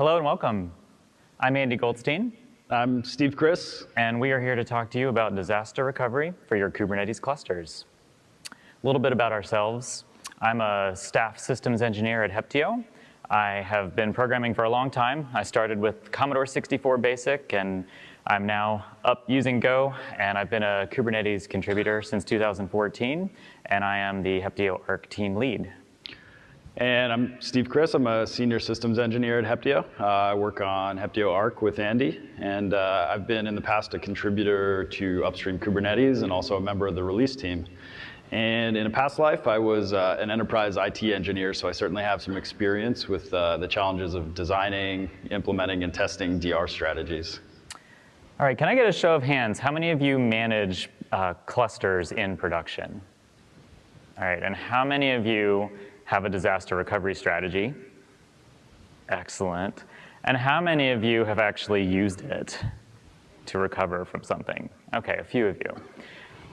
Hello and welcome. I'm Andy Goldstein, I'm Steve Kriss. and we are here to talk to you about disaster recovery for your Kubernetes clusters. A little bit about ourselves. I'm a staff systems engineer at Heptio. I have been programming for a long time. I started with Commodore 64 BASIC, and I'm now up using Go, and I've been a Kubernetes contributor since 2014, and I am the Heptio Ark team lead. And I'm Steve Kriss. I'm a senior systems engineer at Heptio. Uh, I work on Heptio Ark with Andy, and uh, I've been in the past a contributor to upstream Kubernetes and also a member of the release team. And in a past life, I was uh, an enterprise IT engineer, so I certainly have some experience with uh, the challenges of designing, implementing, and testing DR strategies. All right, can I get a show of hands? How many of you manage uh, clusters in production? All right, and how many of you have a disaster recovery strategy? Excellent. And how many of you have actually used it to recover from something? Okay, a few of you.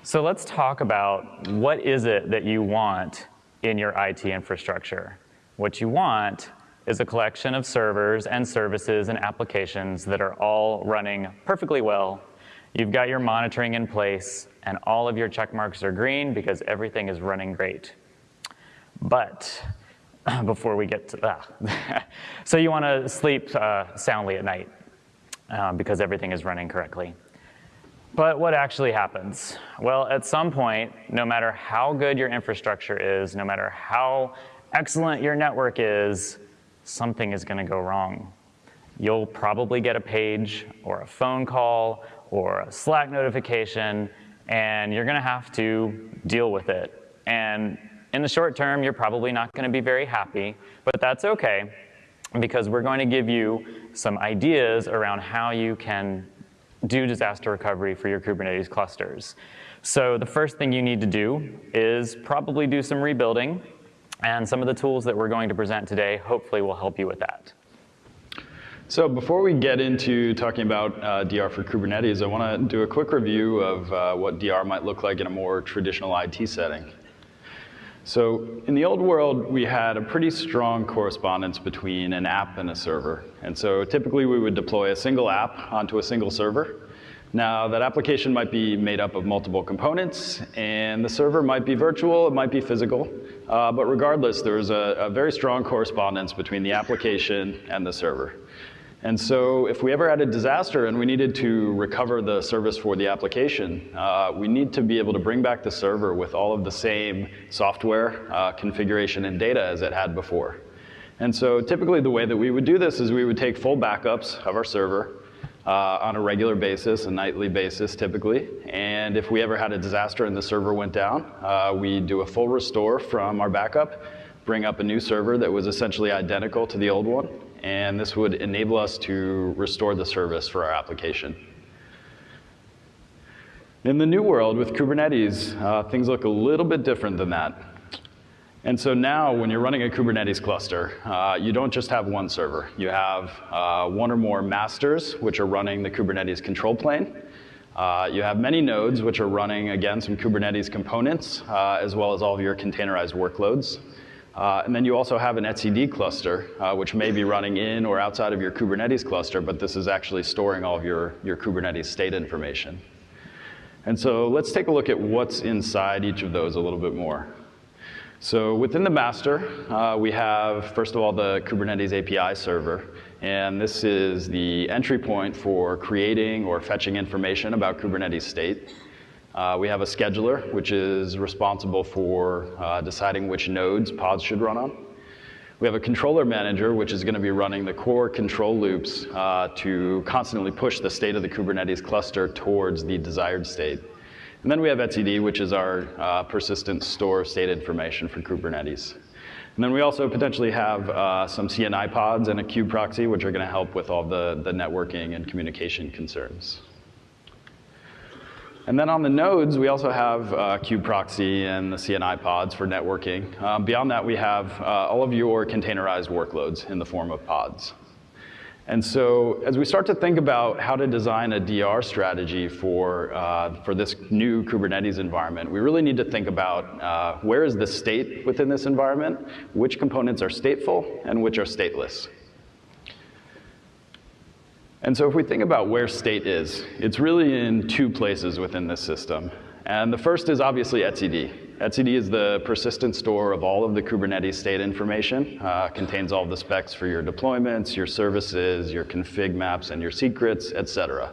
So let's talk about what is it that you want in your IT infrastructure. What you want is a collection of servers and services and applications that are all running perfectly well. You've got your monitoring in place, and all of your check marks are green because everything is running great. But before we get to that, so you want to sleep uh, soundly at night uh, because everything is running correctly. But what actually happens? Well, at some point, no matter how good your infrastructure is, no matter how excellent your network is, something is going to go wrong. You'll probably get a page or a phone call or a Slack notification, and you're going to have to deal with it. And in the short term, you're probably not going to be very happy, but that's okay because we're going to give you some ideas around how you can do disaster recovery for your Kubernetes clusters. So the first thing you need to do is probably do some rebuilding, and some of the tools that we're going to present today hopefully will help you with that. So before we get into talking about uh, DR for Kubernetes, I want to do a quick review of uh, what DR might look like in a more traditional IT setting. So in the old world, we had a pretty strong correspondence between an app and a server. And so typically we would deploy a single app onto a single server. Now that application might be made up of multiple components and the server might be virtual, it might be physical, uh, but regardless, there's a, a very strong correspondence between the application and the server. And so if we ever had a disaster and we needed to recover the service for the application, uh, we need to be able to bring back the server with all of the same software, uh, configuration, and data as it had before. And so typically the way that we would do this is we would take full backups of our server uh, on a regular basis, a nightly basis typically. And if we ever had a disaster and the server went down, uh, we do a full restore from our backup, bring up a new server that was essentially identical to the old one, and this would enable us to restore the service for our application. In the new world with Kubernetes, uh, things look a little bit different than that. And so now when you're running a Kubernetes cluster, uh, you don't just have one server. You have uh, one or more masters, which are running the Kubernetes control plane. Uh, you have many nodes, which are running, again, some Kubernetes components, uh, as well as all of your containerized workloads. Uh, and then you also have an etcd cluster, uh, which may be running in or outside of your Kubernetes cluster, but this is actually storing all of your, your Kubernetes state information. And so let's take a look at what's inside each of those a little bit more. So within the master, uh, we have, first of all, the Kubernetes API server. And this is the entry point for creating or fetching information about Kubernetes state. Uh, we have a scheduler, which is responsible for uh, deciding which nodes pods should run on. We have a controller manager, which is going to be running the core control loops uh, to constantly push the state of the Kubernetes cluster towards the desired state. And then we have etcd, which is our uh, persistent store of state information for Kubernetes. And then we also potentially have uh, some CNI pods and a kube proxy, which are going to help with all the, the networking and communication concerns. And then on the nodes, we also have uh, proxy and the CNI pods for networking. Um, beyond that, we have uh, all of your containerized workloads in the form of pods. And so as we start to think about how to design a DR strategy for, uh, for this new Kubernetes environment, we really need to think about uh, where is the state within this environment, which components are stateful, and which are stateless. And so if we think about where state is, it's really in two places within this system. And the first is obviously etcd. etcd is the persistent store of all of the Kubernetes state information, uh, contains all the specs for your deployments, your services, your config maps, and your secrets, et cetera.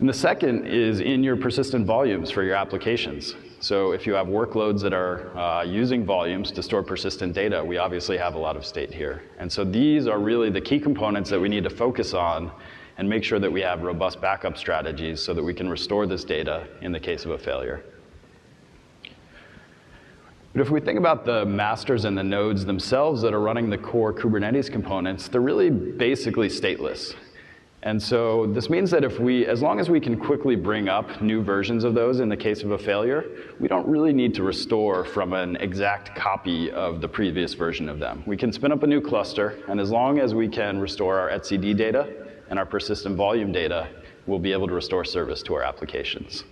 And the second is in your persistent volumes for your applications. So if you have workloads that are uh, using volumes to store persistent data, we obviously have a lot of state here. And so these are really the key components that we need to focus on and make sure that we have robust backup strategies so that we can restore this data in the case of a failure. But if we think about the masters and the nodes themselves that are running the core Kubernetes components, they're really basically stateless. And so this means that if we, as long as we can quickly bring up new versions of those in the case of a failure, we don't really need to restore from an exact copy of the previous version of them. We can spin up a new cluster, and as long as we can restore our etcd data and our persistent volume data, we'll be able to restore service to our applications.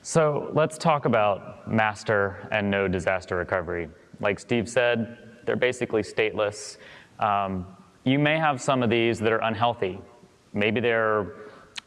So let's talk about master and node disaster recovery. Like Steve said, they're basically stateless. Um, you may have some of these that are unhealthy. Maybe they're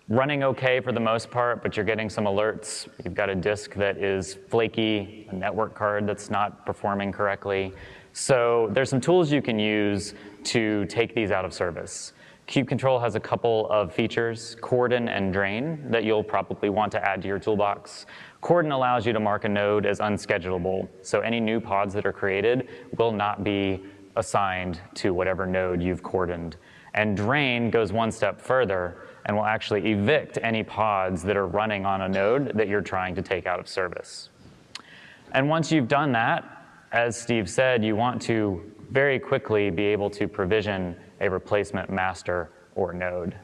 running okay for the most part, but you're getting some alerts. You've got a disk that is flaky, a network card that's not performing correctly. So there's some tools you can use to take these out of service. Kubectl has a couple of features, Cordon and Drain, that you'll probably want to add to your toolbox. Cordon allows you to mark a node as unschedulable, so any new pods that are created will not be assigned to whatever node you've cordoned. And drain goes one step further and will actually evict any pods that are running on a node that you're trying to take out of service. And once you've done that, as Steve said, you want to very quickly be able to provision a replacement master or node.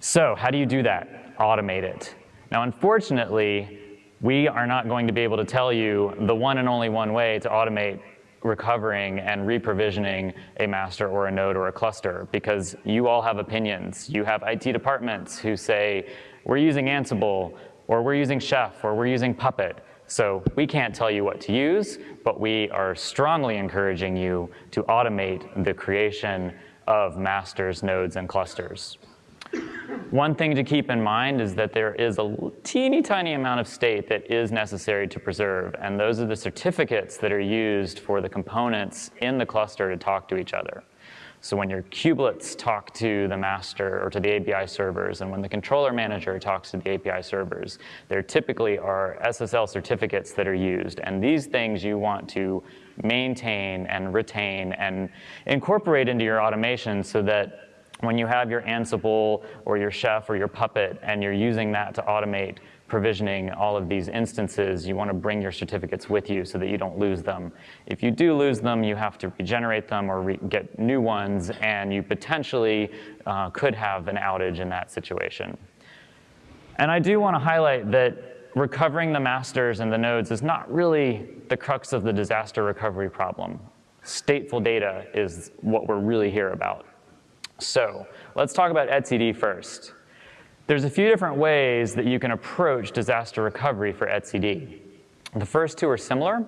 So how do you do that? Automate it. Now, unfortunately, we are not going to be able to tell you the one and only one way to automate recovering and reprovisioning a master or a node or a cluster because you all have opinions. You have IT departments who say, we're using Ansible, or we're using Chef, or we're using Puppet. So we can't tell you what to use, but we are strongly encouraging you to automate the creation of masters, nodes, and clusters. One thing to keep in mind is that there is a teeny tiny amount of state that is necessary to preserve, and those are the certificates that are used for the components in the cluster to talk to each other. So when your kubelets talk to the master or to the API servers, and when the controller manager talks to the API servers, there typically are SSL certificates that are used. And these things you want to maintain and retain and incorporate into your automation so that when you have your Ansible or your Chef or your Puppet and you're using that to automate provisioning all of these instances, you want to bring your certificates with you so that you don't lose them. If you do lose them, you have to regenerate them or re get new ones, and you potentially uh, could have an outage in that situation. And I do want to highlight that recovering the masters and the nodes is not really the crux of the disaster recovery problem. Stateful data is what we're really here about. So let's talk about etcd first. There's a few different ways that you can approach disaster recovery for etcd. The first two are similar.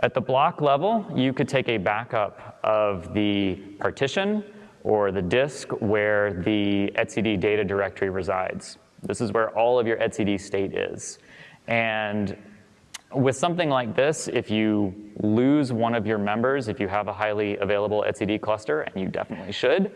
At the block level, you could take a backup of the partition or the disk where the etcd data directory resides. This is where all of your etcd state is. And with something like this, if you lose one of your members, if you have a highly available etcd cluster, and you definitely should,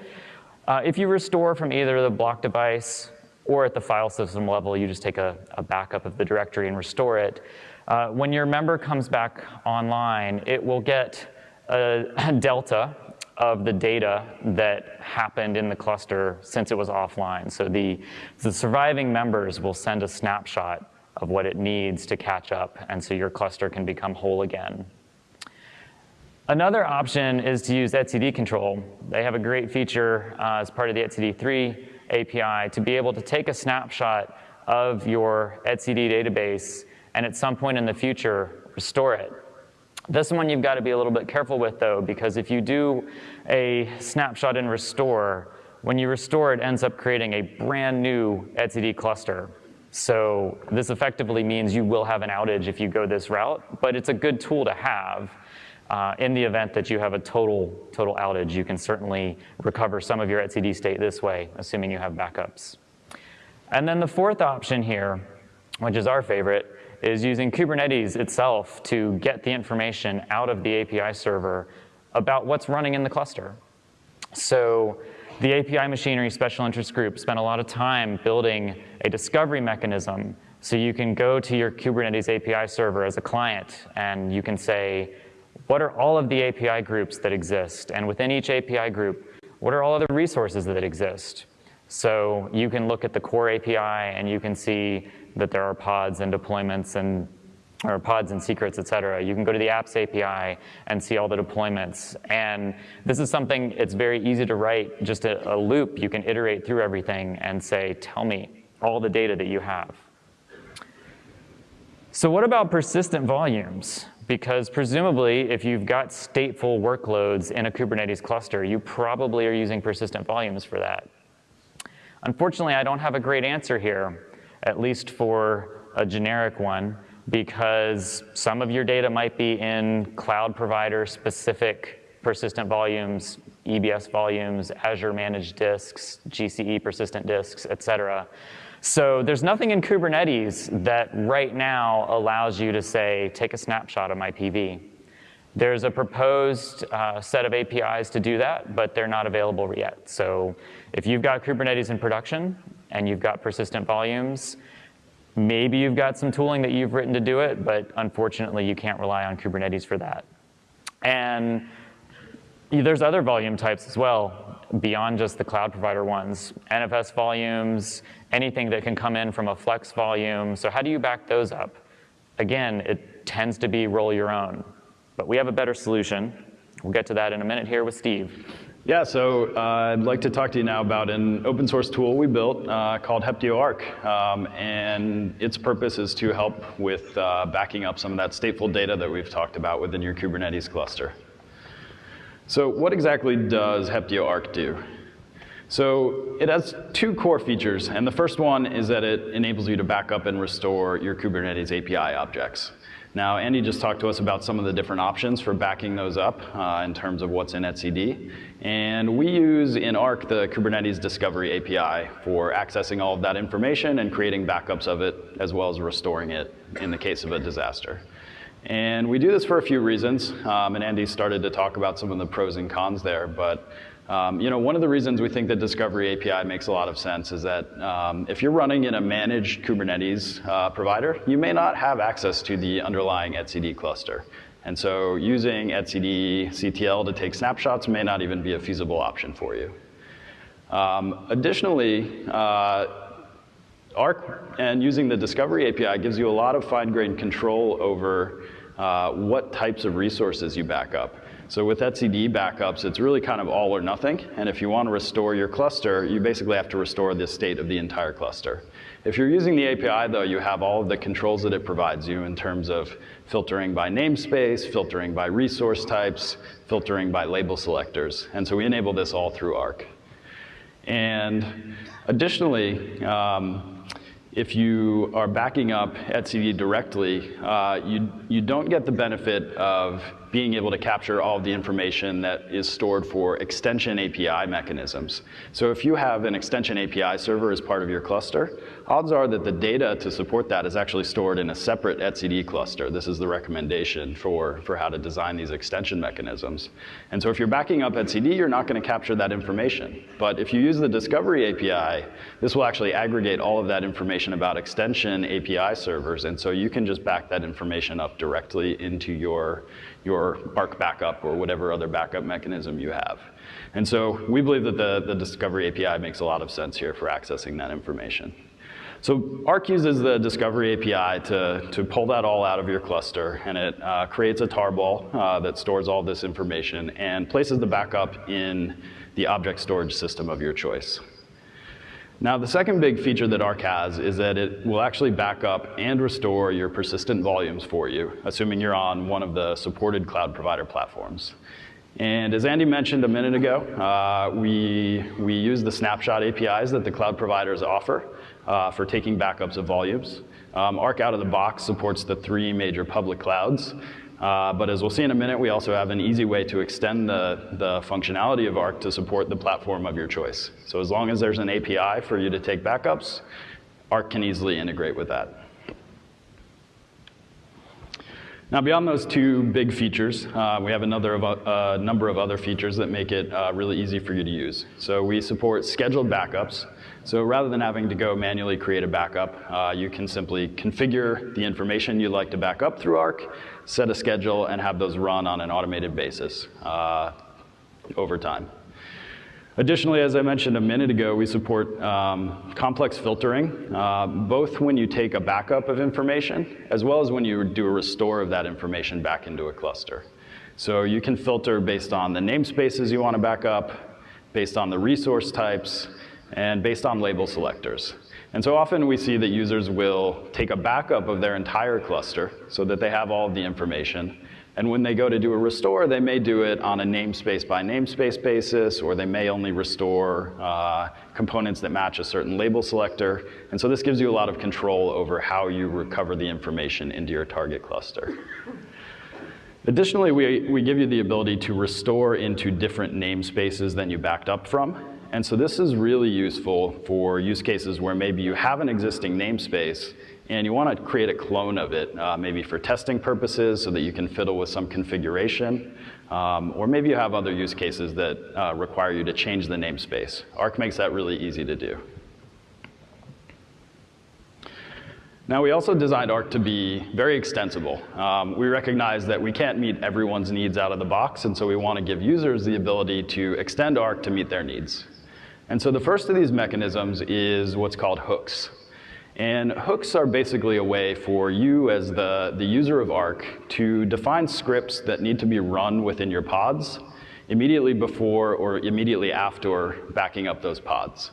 uh, if you restore from either the block device or at the file system level, you just take a, a backup of the directory and restore it. Uh, when your member comes back online, it will get a, a delta of the data that happened in the cluster since it was offline. So the, the surviving members will send a snapshot of what it needs to catch up, and so your cluster can become whole again. Another option is to use etcd control. They have a great feature uh, as part of the etcd3 API to be able to take a snapshot of your etcd database and at some point in the future restore it. This one you've got to be a little bit careful with though because if you do a snapshot and restore, when you restore it ends up creating a brand new etcd cluster. So this effectively means you will have an outage if you go this route, but it's a good tool to have uh, in the event that you have a total, total outage, you can certainly recover some of your etcd state this way, assuming you have backups. And then the fourth option here, which is our favorite, is using Kubernetes itself to get the information out of the API server about what's running in the cluster. So the API machinery special interest group spent a lot of time building a discovery mechanism so you can go to your Kubernetes API server as a client and you can say, what are all of the API groups that exist? And within each API group, what are all of the resources that exist? So you can look at the core API and you can see that there are pods and deployments and or pods and secrets, et cetera. You can go to the apps API and see all the deployments. And this is something, it's very easy to write just a, a loop. You can iterate through everything and say, tell me all the data that you have. So what about persistent volumes? Because presumably, if you've got stateful workloads in a Kubernetes cluster, you probably are using persistent volumes for that. Unfortunately, I don't have a great answer here, at least for a generic one, because some of your data might be in cloud provider specific persistent volumes, EBS volumes, Azure managed disks, GCE persistent disks, et cetera. So there's nothing in Kubernetes that right now allows you to say, take a snapshot of my PV. There's a proposed uh, set of APIs to do that, but they're not available yet. So if you've got Kubernetes in production and you've got persistent volumes, maybe you've got some tooling that you've written to do it, but unfortunately you can't rely on Kubernetes for that. And there's other volume types as well, beyond just the cloud provider ones. NFS volumes, anything that can come in from a flex volume. So how do you back those up? Again, it tends to be roll your own. But we have a better solution. We'll get to that in a minute here with Steve. Yeah, so uh, I'd like to talk to you now about an open source tool we built uh, called Heptio Ark. Um, and its purpose is to help with uh, backing up some of that stateful data that we've talked about within your Kubernetes cluster. So what exactly does Heptio Ark do? So it has two core features, and the first one is that it enables you to back up and restore your Kubernetes API objects. Now, Andy just talked to us about some of the different options for backing those up uh, in terms of what's in etcd. And we use in Ark the Kubernetes Discovery API for accessing all of that information and creating backups of it, as well as restoring it in the case of a disaster. And we do this for a few reasons, um, and Andy started to talk about some of the pros and cons there, but um, you know, one of the reasons we think that Discovery API makes a lot of sense is that um, if you're running in a managed Kubernetes uh, provider, you may not have access to the underlying etcd cluster. And so using etcd CTL to take snapshots may not even be a feasible option for you. Um, additionally, uh, Ark and using the Discovery API gives you a lot of fine-grained control over uh, what types of resources you back up. So with etcd backups, it's really kind of all or nothing. And if you want to restore your cluster, you basically have to restore the state of the entire cluster. If you're using the API, though, you have all of the controls that it provides you in terms of filtering by namespace, filtering by resource types, filtering by label selectors. And so we enable this all through Ark. And additionally, um, if you are backing up etcd directly, uh, you, you don't get the benefit of being able to capture all of the information that is stored for extension API mechanisms. So if you have an extension API server as part of your cluster, odds are that the data to support that is actually stored in a separate etcd cluster. This is the recommendation for, for how to design these extension mechanisms. And so if you're backing up etcd, you're not going to capture that information. But if you use the discovery API, this will actually aggregate all of that information about extension API servers. And so you can just back that information up directly into your your Ark backup or whatever other backup mechanism you have. And so we believe that the, the Discovery API makes a lot of sense here for accessing that information. So Ark uses the Discovery API to, to pull that all out of your cluster, and it uh, creates a tarball uh, that stores all this information and places the backup in the object storage system of your choice. Now, the second big feature that Ark has is that it will actually back up and restore your persistent volumes for you, assuming you're on one of the supported cloud provider platforms. And as Andy mentioned a minute ago, uh, we, we use the snapshot APIs that the cloud providers offer uh, for taking backups of volumes. Um, Ark out of the box supports the three major public clouds, Uh, but as we'll see in a minute, we also have an easy way to extend the, the functionality of Ark to support the platform of your choice. So as long as there's an API for you to take backups, Ark can easily integrate with that. Now, beyond those two big features, uh, we have another of, uh, number of other features that make it uh, really easy for you to use. So we support scheduled backups. So rather than having to go manually create a backup, uh, you can simply configure the information you'd like to back up through Ark, set a schedule, and have those run on an automated basis uh, over time. Additionally, as I mentioned a minute ago, we support um, complex filtering, uh, both when you take a backup of information, as well as when you do a restore of that information back into a cluster. So you can filter based on the namespaces you want to back up, based on the resource types, and based on label selectors. And so often we see that users will take a backup of their entire cluster so that they have all of the information, and when they go to do a restore, they may do it on a namespace by namespace basis, or they may only restore uh, components that match a certain label selector. And so this gives you a lot of control over how you recover the information into your target cluster. Additionally, we, we give you the ability to restore into different namespaces than you backed up from. And so this is really useful for use cases where maybe you have an existing namespace and you want to create a clone of it, uh, maybe for testing purposes so that you can fiddle with some configuration, um, or maybe you have other use cases that uh, require you to change the namespace. Ark makes that really easy to do. Now, we also designed Ark to be very extensible. Um, we recognize that we can't meet everyone's needs out of the box, and so we want to give users the ability to extend Ark to meet their needs. And so the first of these mechanisms is what's called hooks. And hooks are basically a way for you as the, the user of Ark to define scripts that need to be run within your pods immediately before or immediately after backing up those pods.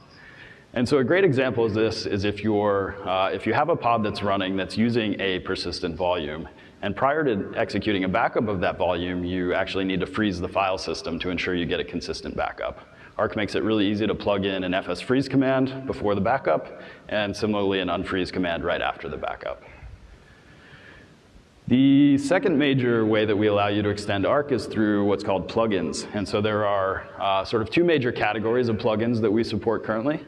And so a great example of this is if, you're, uh, if you have a pod that's running that's using a persistent volume, and prior to executing a backup of that volume, you actually need to freeze the file system to ensure you get a consistent backup. Ark makes it really easy to plug in an fs freeze command before the backup, and similarly an unfreeze command right after the backup. The second major way that we allow you to extend Ark is through what's called plugins. And so there are uh, sort of two major categories of plugins that we support currently.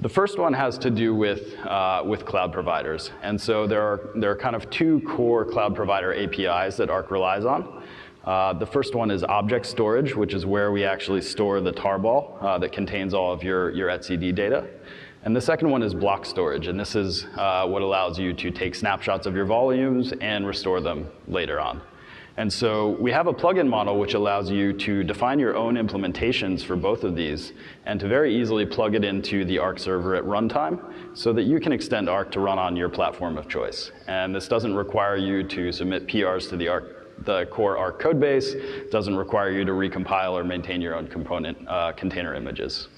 The first one has to do with, uh, with cloud providers. And so there are, there are kind of two core cloud provider APIs that Ark relies on. Uh, the first one is object storage, which is where we actually store the tarball uh, that contains all of your, your etcd data. And the second one is block storage, and this is uh, what allows you to take snapshots of your volumes and restore them later on. And so we have a plugin model which allows you to define your own implementations for both of these and to very easily plug it into the Ark server at runtime so that you can extend Ark to run on your platform of choice. And this doesn't require you to submit PRs to the Ark the core Ark code base. doesn't require you to recompile or maintain your own component uh, container images.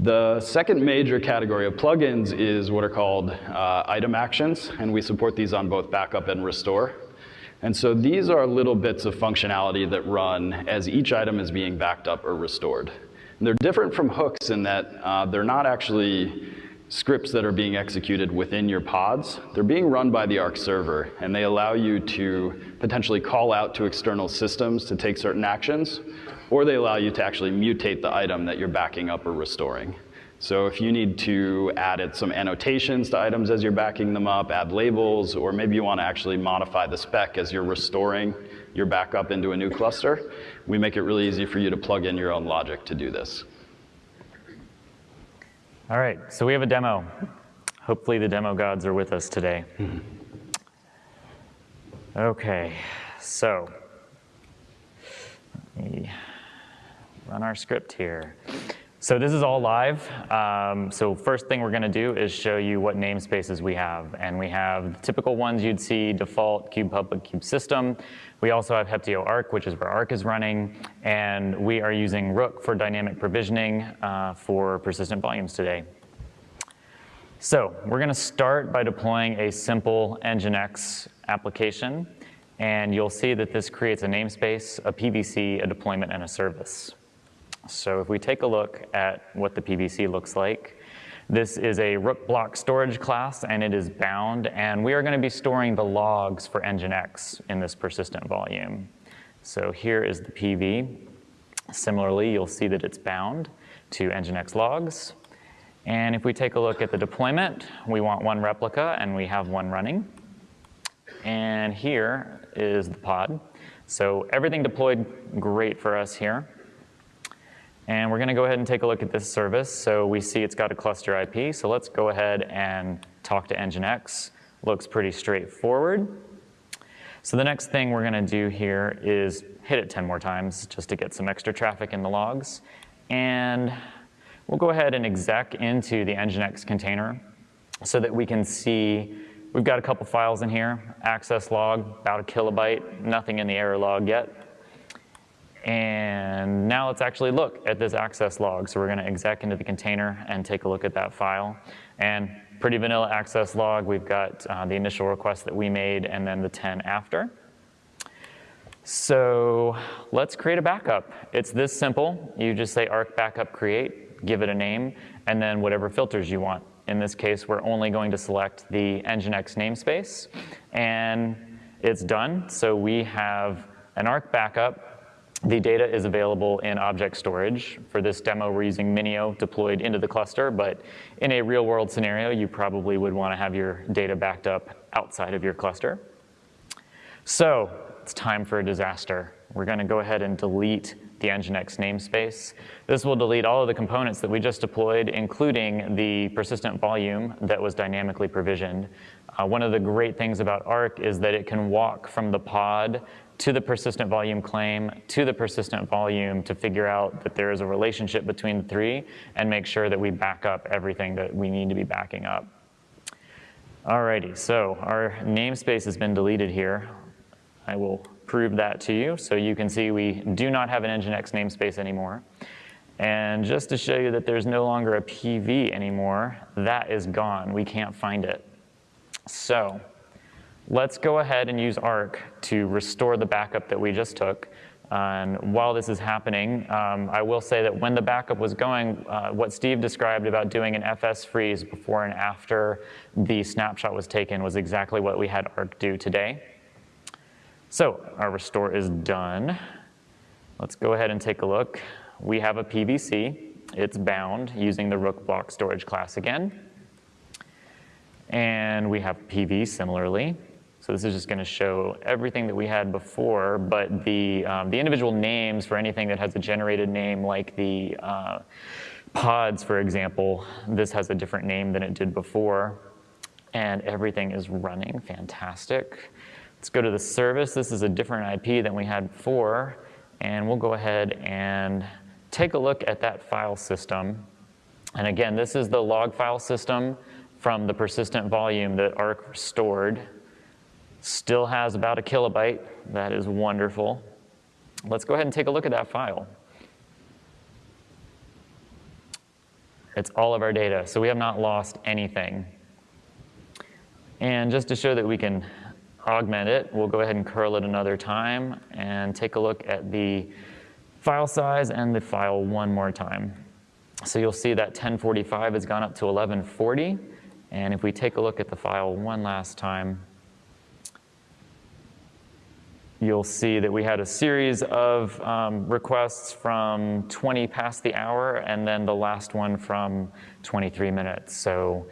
The second major category of plugins is what are called uh, item actions, and we support these on both backup and restore. And so these are little bits of functionality that run as each item is being backed up or restored. And they're different from hooks in that uh, they're not actually scripts that are being executed within your pods. They're being run by the Ark server, and they allow you to potentially call out to external systems to take certain actions, or they allow you to actually mutate the item that you're backing up or restoring. So if you need to add some annotations to items as you're backing them up, add labels, or maybe you want to actually modify the spec as you're restoring your backup into a new cluster, we make it really easy for you to plug in your own logic to do this. All right, so we have a demo. Hopefully the demo gods are with us today. Mm-hmm. Okay, so let me run our script here. So this is all live. Um, so first thing we're going to do is show you what namespaces we have. And we have typical ones you'd see, default, kube public, kube system. We also have Heptio Ark, which is where Ark is running, and we are using Rook for dynamic provisioning uh, for persistent volumes today. So we're gonna start by deploying a simple Nginx application, and you'll see that this creates a namespace, a PVC, a deployment, and a service. So if we take a look at what the PVC looks like, This is a rook block storage class and it is bound and we are going to be storing the logs for Nginx in this persistent volume. So here is the PV. Similarly, you'll see that it's bound to Nginx logs. And if we take a look at the deployment, we want one replica and we have one running. And here is the pod. So everything deployed great for us here. And we're going to go ahead and take a look at this service. So we see it's got a cluster IP. So let's go ahead and talk to Nginx. Looks pretty straightforward. So the next thing we're going to do here is hit it 10 more times just to get some extra traffic in the logs. And We'll go ahead and exec into the Nginx container so that we can see, we've got a couple files in here, access log, about a kilobyte, nothing in the error log yet. And now let's actually look at this access log. So we're gonna exec into the container and take a look at that file. And pretty vanilla access log, we've got uh, the initial request that we made and then the 10 after. So let's create a backup. It's this simple. You just say ark backup create, give it a name, and then whatever filters you want. In this case, we're only going to select the Nginx namespace, and it's done. So we have an Ark backup. The data is available in object storage. For this demo, we're using Minio deployed into the cluster, but in a real world scenario, you probably would want to have your data backed up outside of your cluster. So it's time for a disaster. We're going to go ahead and delete the Nginx namespace. This will delete all of the components that we just deployed, including the persistent volume that was dynamically provisioned. Uh, one of the great things about Ark is that it can walk from the pod to the persistent volume claim, to the persistent volume to figure out that there is a relationship between the three and make sure that we back up everything that we need to be backing up. Alrighty, so our namespace has been deleted here. I will prove that to you. So you can see we do not have an Nginx namespace anymore. And just to show you that there's no longer a PV anymore, that is gone. We can't find it. So let's go ahead and use Ark to restore the backup that we just took. And while this is happening, um, I will say that when the backup was going, uh, what Steve described about doing an FS freeze before and after the snapshot was taken was exactly what we had Ark do today. So our restore is done. Let's go ahead and take a look. We have a PVC. It's bound using the rook block storage class again. And we have PV similarly. So this is just going to show everything that we had before, but the, um, the individual names for anything that has a generated name like the uh, pods, for example, this has a different name than it did before. And everything is running fantastic. Let's go to the service. This is a different IP than we had before. And we'll go ahead and take a look at that file system. And again, this is the log file system from the persistent volume that Ark stored. Still has about a kilobyte. That is wonderful. Let's go ahead and take a look at that file. It's all of our data, so we have not lost anything. And just to show that we can augment it, we'll go ahead and curl it another time and take a look at the file size and the file one more time. So you'll see that 1045 has gone up to 1140. And if we take a look at the file one last time, you'll see that we had a series of um, requests from 20 past the hour and then the last one from 23 minutes. So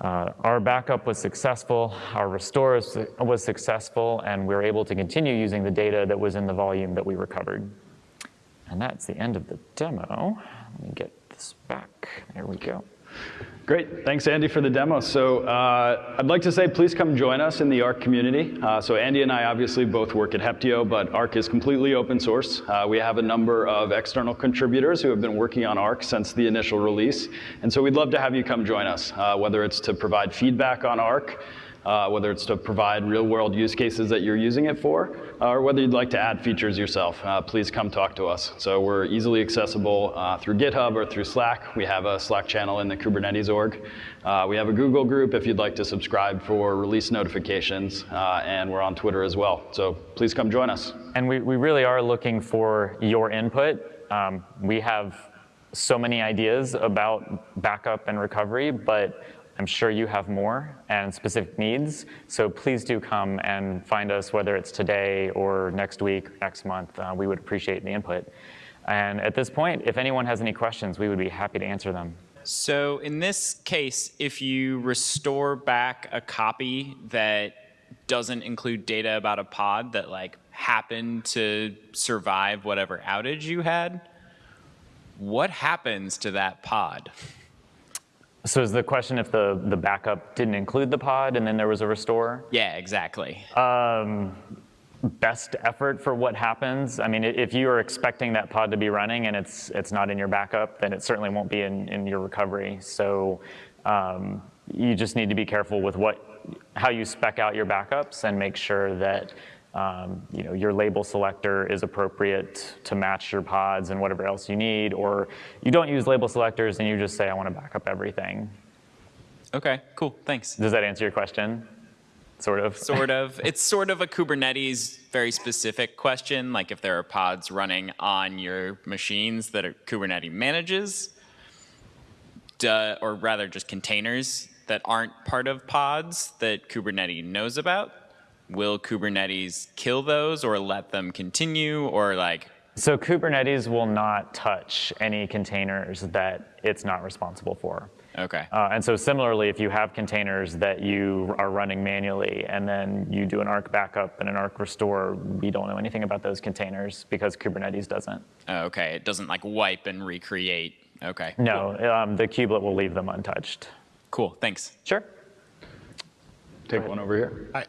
uh, our backup was successful, our restore was successful, and we were able to continue using the data that was in the volume that we recovered. And that's the end of the demo. Let me get this back. There we go. Great, thanks Andy for the demo. So uh, I'd like to say please come join us in the Ark community. Uh, so Andy and I obviously both work at Heptio, but Ark is completely open source. Uh, we have a number of external contributors who have been working on Ark since the initial release. And so we'd love to have you come join us, uh, whether it's to provide feedback on Ark, uh, whether it's to provide real world use cases that you're using it for, uh, or whether you'd like to add features yourself, uh, please come talk to us. So we're easily accessible uh, through GitHub or through Slack. We have a Slack channel in the Kubernetes org. Uh, we have a Google group if you'd like to subscribe for release notifications, uh, and we're on Twitter as well. So please come join us. And we, we really are looking for your input. Um, we have so many ideas about backup and recovery, but I'm sure you have more and specific needs. So please do come and find us, whether it's today or next week, next month. Uh, we would appreciate the input. And at this point, if anyone has any questions, we would be happy to answer them. So in this case, if you restore back a copy that doesn't include data about a pod that like happened to survive whatever outage you had, what happens to that pod? So is the question if the, the backup didn't include the pod and then there was a restore? Yeah, exactly. Um, best effort for what happens. I mean, if you are expecting that pod to be running and it's it's not in your backup, then it certainly won't be in, in your recovery. So um, you just need to be careful with what how you spec out your backups and make sure that um, you know your label selector is appropriate to match your pods and whatever else you need, or you don't use label selectors and you just say I want to back up everything. Okay, cool, thanks. Does that answer your question? Sort of. Sort of. It's sort of a Kubernetes very specific question, like if there are pods running on your machines that are Kubernetes manages, duh, or rather just containers that aren't part of pods that Kubernetes knows about. Will Kubernetes kill those or let them continue or like? So Kubernetes will not touch any containers that it's not responsible for. Okay. Uh, and so similarly, if you have containers that you are running manually and then you do an Ark backup and an Ark restore, we don't know anything about those containers because Kubernetes doesn't. Oh, okay, it doesn't like wipe and recreate. Okay. No, cool. um, the kubelet will leave them untouched. Cool, thanks. Sure. Take one over here. Hi.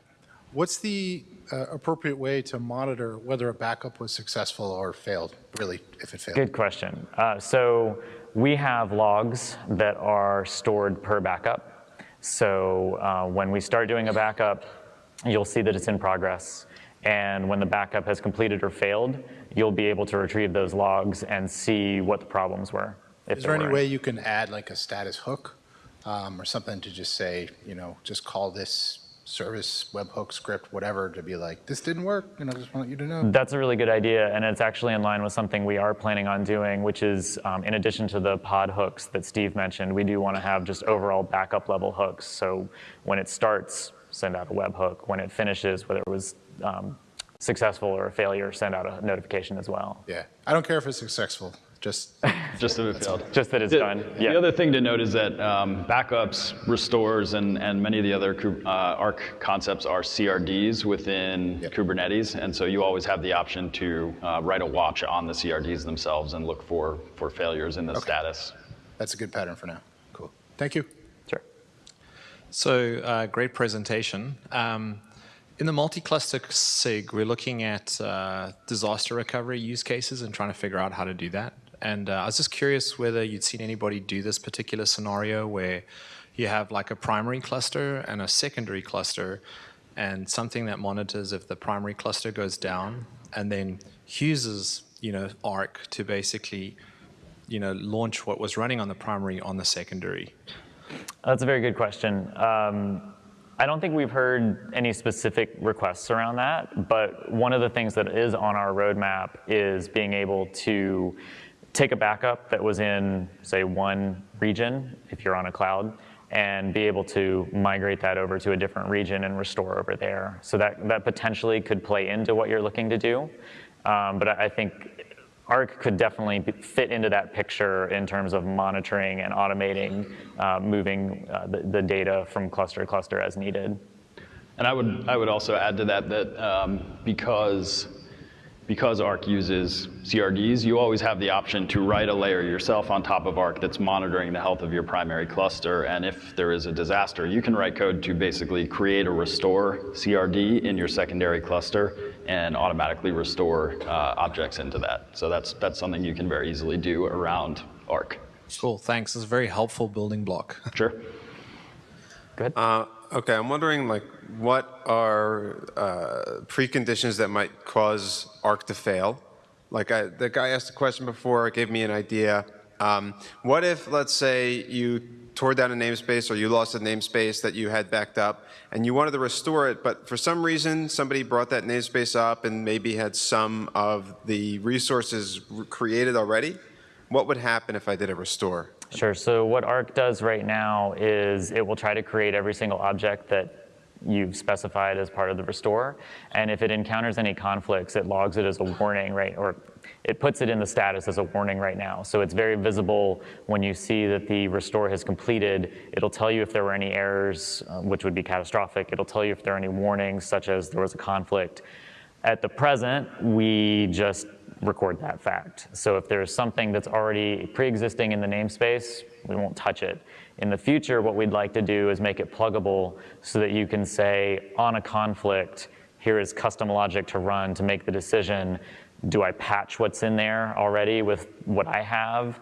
What's the uh, appropriate way to monitor whether a backup was successful or failed, really, if it failed? Good question. Uh, so we have logs that are stored per backup. So uh, when we start doing a backup, you'll see that it's in progress. And when the backup has completed or failed, you'll be able to retrieve those logs and see what the problems were. Is there, there any way you can add like a status hook um, or something to just say, you know, just call this service, webhook, script, whatever, to be like, this didn't work, and I just want you to know. That's a really good idea, and it's actually in line with something we are planning on doing, which is um, in addition to the pod hooks that Steve mentioned, we do want to have just overall backup level hooks. So when it starts, send out a webhook. When it finishes, whether it was um, successful or a failure, send out a notification as well. Yeah, I don't care if it's successful. Just, just that it failed. Just that it's the, done. Yeah. The other thing to note is that um, backups, restores, and, and many of the other uh, Ark concepts are CRDs within yep. Kubernetes, and so you always have the option to uh, write a watch on the CRDs themselves and look for, for failures in the okay. status. That's a good pattern for now. Cool. Thank you. Sure. So, uh, great presentation. Um, in the multi-cluster SIG, we're looking at uh, disaster recovery use cases and trying to figure out how to do that. And uh, I was just curious whether you'd seen anybody do this particular scenario where you have like a primary cluster and a secondary cluster and something that monitors if the primary cluster goes down and then uses, you know, Ark to basically, you know, launch what was running on the primary on the secondary. That's a very good question. Um, I don't think we've heard any specific requests around that, but one of the things that is on our roadmap is being able to take a backup that was in, say, one region, if you're on a cloud, and be able to migrate that over to a different region and restore over there. So that, that potentially could play into what you're looking to do. Um, but I think Ark could definitely fit into that picture in terms of monitoring and automating, uh, moving uh, the, the, data from cluster to cluster as needed. And I would, I would also add to that that um, because because Ark uses CRDs, you always have the option to write a layer yourself on top of Ark that's monitoring the health of your primary cluster. And if there is a disaster, you can write code to basically create a restore CRD in your secondary cluster and automatically restore uh, objects into that. So that's, that's something you can very easily do around Ark. Cool, thanks. It's a very helpful building block. Sure. Good. Uh, okay, I'm wondering like what are uh, preconditions that might cause Ark to fail? Like I, the guy asked a question before, gave me an idea. Um, what if, let's say, you tore down a namespace or you lost a namespace that you had backed up and you wanted to restore it, but for some reason somebody brought that namespace up and maybe had some of the resources created already? what would happen if I did a restore? Sure. So what Ark does right now is it will try to create every single object that you've specified as part of the restore. And if it encounters any conflicts, it logs it as a warning, right? Or it puts it in the status as a warning right now. So it's very visible when you see that the restore has completed. It'll tell you if there were any errors, uh, which would be catastrophic. It'll tell you if there are any warnings, such as there was a conflict. At the present, we just record that fact. So if there's something that's already pre-existing in the namespace, we won't touch it. In the future, what we'd like to do is make it pluggable so that you can say, on a conflict, here is custom logic to run to make the decision do I patch what's in there already with what I have?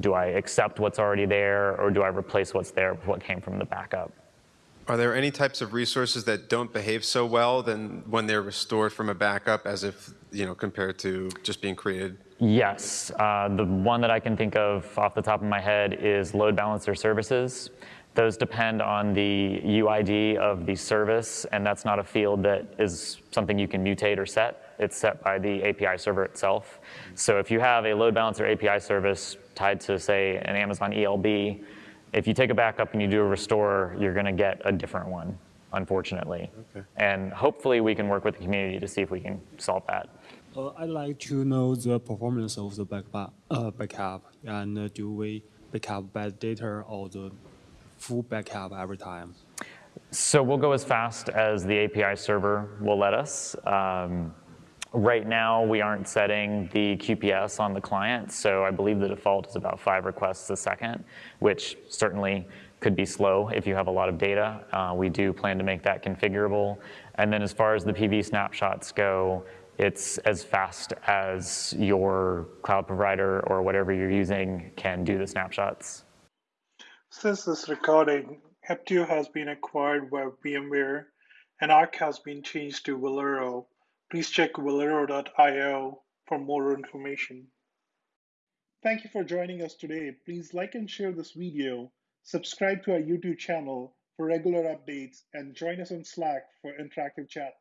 Do I accept what's already there, or do I replace what's there with what came from the backup? Are there any types of resources that don't behave so well than when they're restored from a backup as if, you know, compared to just being created? Yes. Uh, the one that I can think of off the top of my head is load balancer services. Those depend on the UID of the service, and that's not a field that is something you can mutate or set. It's set by the API server itself. So if you have a load balancer API service tied to, say, an Amazon ELB, if you take a backup and you do a restore, you're going to get a different one, unfortunately. Okay. And hopefully we can work with the community to see if we can solve that. Uh, I'd like to know the performance of the backup, uh, backup and uh, do we backup bad data or the full backup every time? So we'll go as fast as the API server will let us. Um, right now, we aren't setting the QPS on the client, so I believe the default is about five requests a second, which certainly could be slow if you have a lot of data. Uh, we do plan to make that configurable. And then as far as the PV snapshots go, it's as fast as your cloud provider or whatever you're using can do the snapshots. Since this recording, Heptio has been acquired by VMware and Ark has been changed to Velero. Please check velero.io for more information. Thank you for joining us today. Please like and share this video, subscribe to our YouTube channel for regular updates, and join us on Slack for interactive chat.